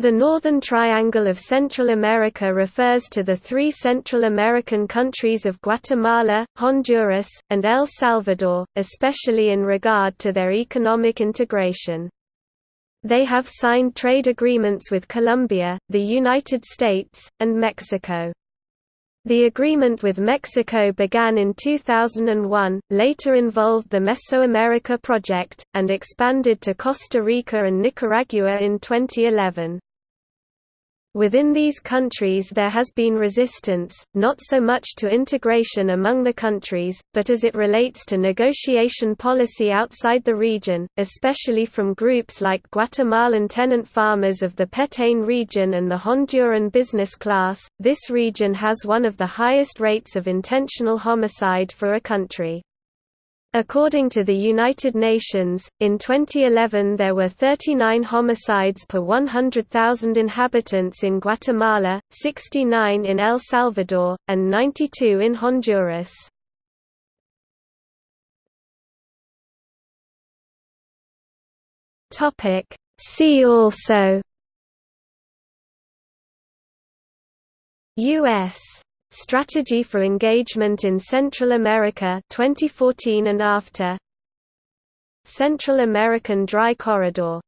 The Northern Triangle of Central America refers to the three Central American countries of Guatemala, Honduras, and El Salvador, especially in regard to their economic integration. They have signed trade agreements with Colombia, the United States, and Mexico. The agreement with Mexico began in 2001, later involved the Mesoamerica Project, and expanded to Costa Rica and Nicaragua in 2011. Within these countries there has been resistance, not so much to integration among the countries, but as it relates to negotiation policy outside the region, especially from groups like Guatemalan tenant farmers of the Petén region and the Honduran business class. This region has one of the highest rates of intentional homicide for a country. According to the United Nations, in 2011 there were 39 homicides per 100,000 inhabitants in Guatemala, 69 in El Salvador, and 92 in Honduras. See also U.S. Strategy for Engagement in Central America 2014 and after. Central American Dry Corridor